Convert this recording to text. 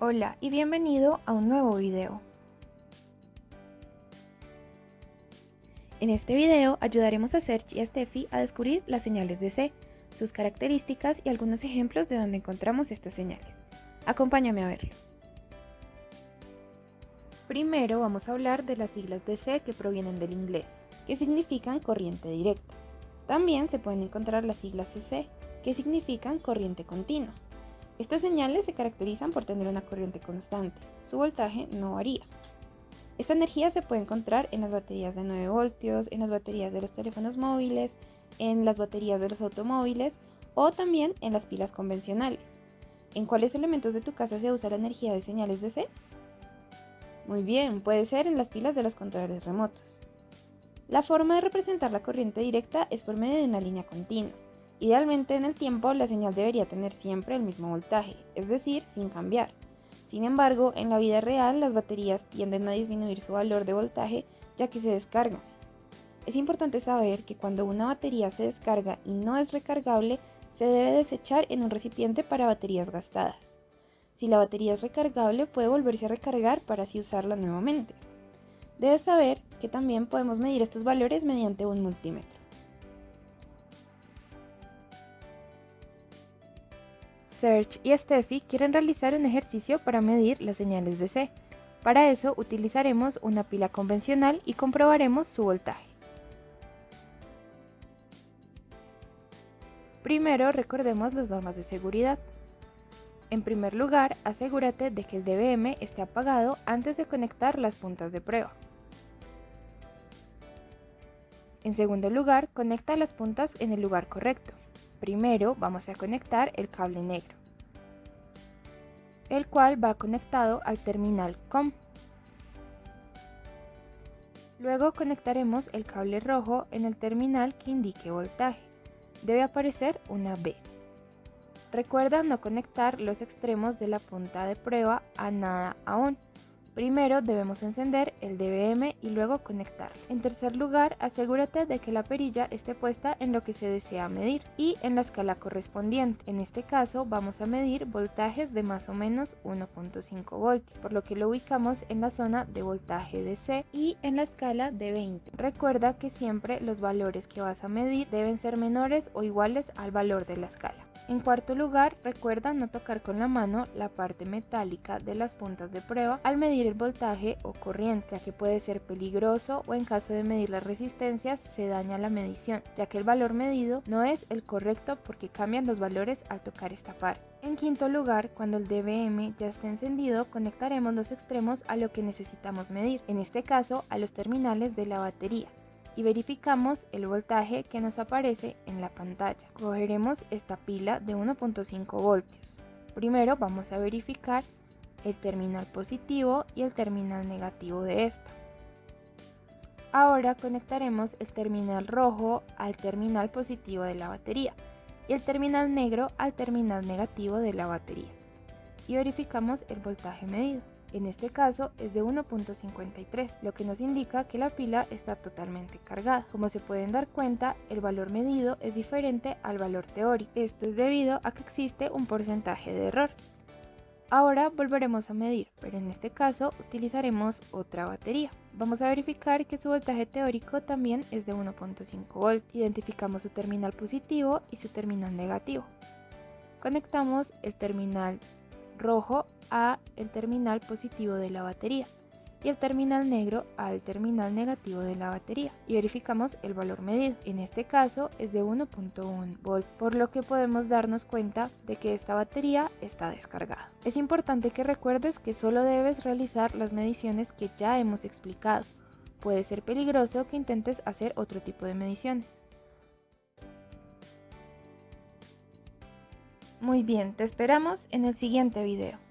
Hola y bienvenido a un nuevo video. En este video ayudaremos a Serge y a Steffi a descubrir las señales de C, sus características y algunos ejemplos de donde encontramos estas señales. Acompáñame a verlo. Primero vamos a hablar de las siglas de C que provienen del inglés, que significan corriente directa. También se pueden encontrar las siglas CC, que significan corriente continua. Estas señales se caracterizan por tener una corriente constante, su voltaje no varía. Esta energía se puede encontrar en las baterías de 9 voltios, en las baterías de los teléfonos móviles, en las baterías de los automóviles o también en las pilas convencionales. ¿En cuáles elementos de tu casa se usa la energía de señales DC? Muy bien, puede ser en las pilas de los controles remotos. La forma de representar la corriente directa es por medio de una línea continua. Idealmente en el tiempo la señal debería tener siempre el mismo voltaje, es decir, sin cambiar. Sin embargo, en la vida real las baterías tienden a disminuir su valor de voltaje ya que se descargan. Es importante saber que cuando una batería se descarga y no es recargable, se debe desechar en un recipiente para baterías gastadas. Si la batería es recargable, puede volverse a recargar para así usarla nuevamente. Debes saber que también podemos medir estos valores mediante un multímetro. Serge y Steffi quieren realizar un ejercicio para medir las señales de C. Para eso utilizaremos una pila convencional y comprobaremos su voltaje. Primero recordemos las normas de seguridad. En primer lugar, asegúrate de que el DBM esté apagado antes de conectar las puntas de prueba. En segundo lugar, conecta las puntas en el lugar correcto. Primero vamos a conectar el cable negro, el cual va conectado al terminal COM. Luego conectaremos el cable rojo en el terminal que indique voltaje. Debe aparecer una B. Recuerda no conectar los extremos de la punta de prueba a nada aún. Primero debemos encender el DBM y luego conectar. En tercer lugar, asegúrate de que la perilla esté puesta en lo que se desea medir y en la escala correspondiente. En este caso vamos a medir voltajes de más o menos 1.5 voltios, por lo que lo ubicamos en la zona de voltaje de C y en la escala de 20. Recuerda que siempre los valores que vas a medir deben ser menores o iguales al valor de la escala. En cuarto lugar, recuerda no tocar con la mano la parte metálica de las puntas de prueba al medir el voltaje o corriente, ya que puede ser peligroso o en caso de medir las resistencias se daña la medición, ya que el valor medido no es el correcto porque cambian los valores al tocar esta parte. En quinto lugar, cuando el DBM ya esté encendido, conectaremos los extremos a lo que necesitamos medir, en este caso a los terminales de la batería y verificamos el voltaje que nos aparece en la pantalla. Cogeremos esta pila de 1.5 voltios. Primero vamos a verificar el terminal positivo y el terminal negativo de esta. Ahora conectaremos el terminal rojo al terminal positivo de la batería y el terminal negro al terminal negativo de la batería y verificamos el voltaje medido. En este caso es de 1.53, lo que nos indica que la pila está totalmente cargada. Como se pueden dar cuenta, el valor medido es diferente al valor teórico. Esto es debido a que existe un porcentaje de error. Ahora volveremos a medir, pero en este caso utilizaremos otra batería. Vamos a verificar que su voltaje teórico también es de 1.5 volts. Identificamos su terminal positivo y su terminal negativo. Conectamos el terminal rojo a el terminal positivo de la batería y el terminal negro al terminal negativo de la batería y verificamos el valor medido. En este caso es de 1.1 volt, por lo que podemos darnos cuenta de que esta batería está descargada. Es importante que recuerdes que solo debes realizar las mediciones que ya hemos explicado. Puede ser peligroso que intentes hacer otro tipo de mediciones. Muy bien, te esperamos en el siguiente video.